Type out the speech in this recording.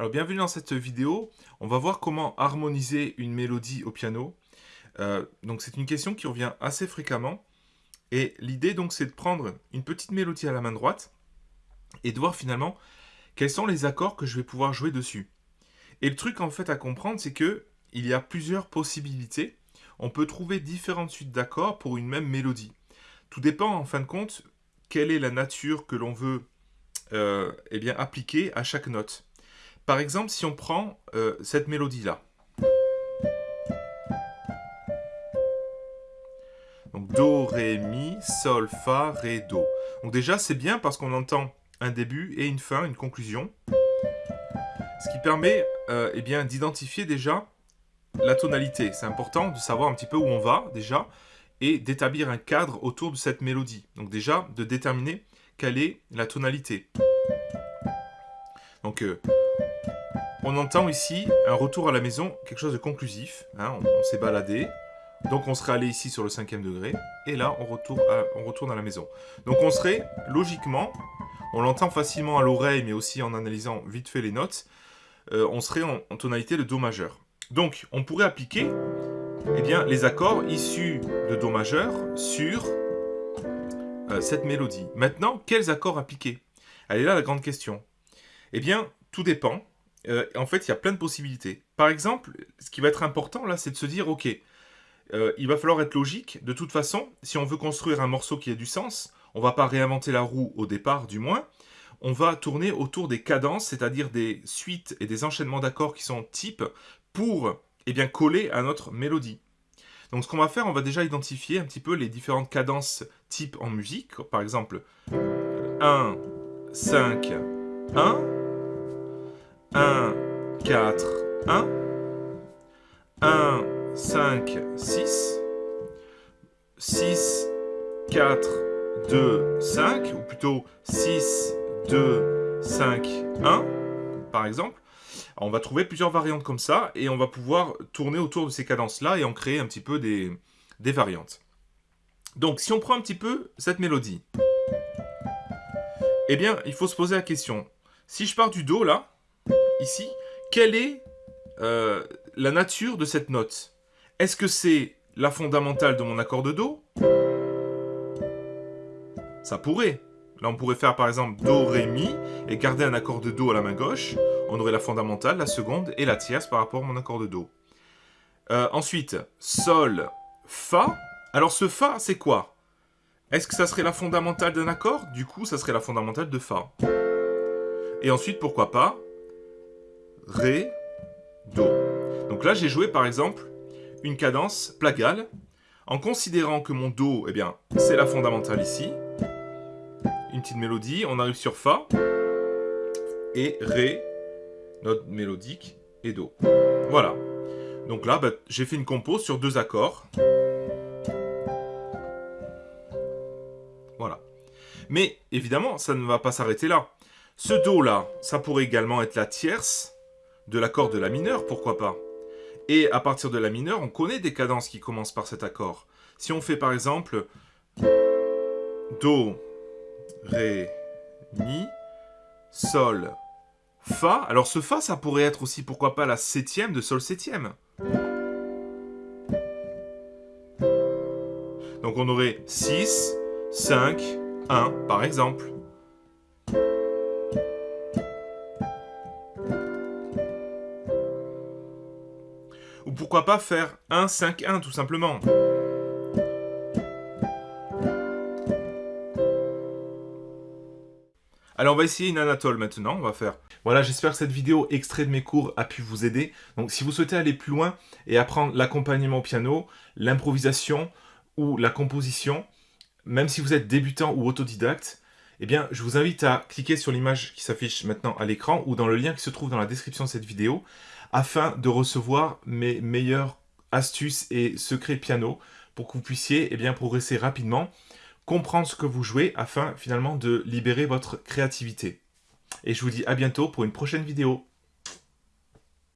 Alors bienvenue dans cette vidéo, on va voir comment harmoniser une mélodie au piano. Euh, donc c'est une question qui revient assez fréquemment. Et l'idée donc c'est de prendre une petite mélodie à la main droite et de voir finalement quels sont les accords que je vais pouvoir jouer dessus. Et le truc en fait à comprendre c'est que il y a plusieurs possibilités. On peut trouver différentes suites d'accords pour une même mélodie. Tout dépend en fin de compte quelle est la nature que l'on veut euh, eh appliquer à chaque note. Par exemple, si on prend euh, cette mélodie-là. Donc Do, Ré, Mi, Sol, Fa, Ré, Do. Donc déjà, c'est bien parce qu'on entend un début et une fin, une conclusion. Ce qui permet euh, eh d'identifier déjà la tonalité. C'est important de savoir un petit peu où on va déjà et d'établir un cadre autour de cette mélodie. Donc déjà, de déterminer quelle est la tonalité. Donc, euh, on entend ici un retour à la maison, quelque chose de conclusif. Hein, on, s'est baladé, donc on serait allé ici sur le cinquième degré, et là on retourne, à, la maison. Donc on serait, logiquement, on l'entend facilement à l'oreille, mais aussi en analysant vite fait les notes, euh, on serait en, tonalité de Do majeur. Donc on pourrait appliquer eh bien, les accords issus de Do majeur sur euh, cette mélodie. Maintenant, quels accords appliquer? Elle est là la grande question. Eh bien, tout dépend. Euh, en fait, il y a plein de possibilités. Par exemple, ce qui va être important là, c'est de se dire, ok, euh, il va falloir être logique. De toute façon, si on veut construire un morceau qui a du sens, on va pas réinventer la roue au départ, du moins. On va tourner autour des cadences, c'est-à-dire des suites et des enchaînements d'accords qui sont types pour eh bien, coller à notre mélodie. Donc ce qu'on va faire, on va déjà identifier un petit peu les différentes cadences types en musique. Par exemple, 1, 5, 1. 1, 4, 1, 1, 5, 6, 6, 4, 2, 5, ou plutôt 6, 2, 5, 1, par exemple. on va trouver plusieurs variantes comme ça, et on va pouvoir tourner autour de ces cadences-là et en créer un petit peu des, des variantes. Donc, si on prend un petit peu cette mélodie, eh bien, il faut se poser la question. Si je pars du Do, là, ici, quelle est euh, la nature de cette note? Est-ce que c'est la fondamentale de mon accord de Do? Ça pourrait. Là, on pourrait faire par exemple Do, Ré, Mi, et garder un accord de Do à la main gauche. On aurait la fondamentale, la seconde et la tierce par rapport à mon accord de Do. Euh, ensuite, Sol, Fa. Alors ce Fa, c'est quoi? Est-ce que ça serait la fondamentale d'un accord? Du coup, ça serait la fondamentale de Fa. Et ensuite, pourquoi pas Ré, Do. Donc là, j'ai joué par exemple une cadence plagale en considérant que mon Do, eh bien, c'est la fondamentale ici. Une petite mélodie, on arrive sur Fa et Ré, notre mélodique, et Do. Voilà. Donc là, bah, j'ai fait une compo sur deux accords. Voilà. Mais évidemment, ça ne va pas s'arrêter là. Ce Do là, ça pourrait également être la tierce de l'accord de la mineure, pourquoi pas Et à partir de la mineure, on connaît des cadences qui commencent par cet accord. Si on fait par exemple Do, Ré, Mi, Sol, Fa. Alors ce Fa, ça pourrait être aussi, pourquoi pas, la septième de Sol septième. Donc on aurait 6, 5, 1 par exemple. Ou pourquoi pas faire 1, 5, 1 tout simplement. Alors on va essayer une Anatole maintenant, on va faire. Voilà, j'espère que cette vidéo extrait de mes cours a pu vous aider. Donc si vous souhaitez aller plus loin et apprendre l'accompagnement au piano, l'improvisation ou la composition, même si vous êtes débutant ou autodidacte, eh bien, je vous invite à cliquer sur l'image qui s'affiche maintenant à l'écran ou dans le lien qui se trouve dans la description de cette vidéo afin de recevoir mes meilleures astuces et secrets piano pour que vous puissiez eh bien, progresser rapidement, comprendre ce que vous jouez afin finalement de libérer votre créativité. Et je vous dis à bientôt pour une prochaine vidéo.